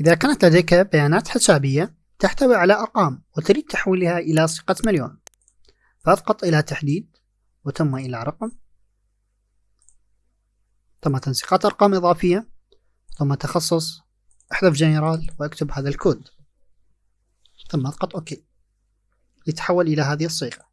إذا كانت لديك بيانات حسابية تحتوي على أرقام وتريد تحويلها إلى صيغة مليون. فاضغط إلى تحديد ثم إلى رقم. ثم تنسيقات أرقام إضافية. ثم مخصص. أحذف جنرال وأكتب هذا الكود. ثم اضغط OK. يتحول إلى هذه الصيغة.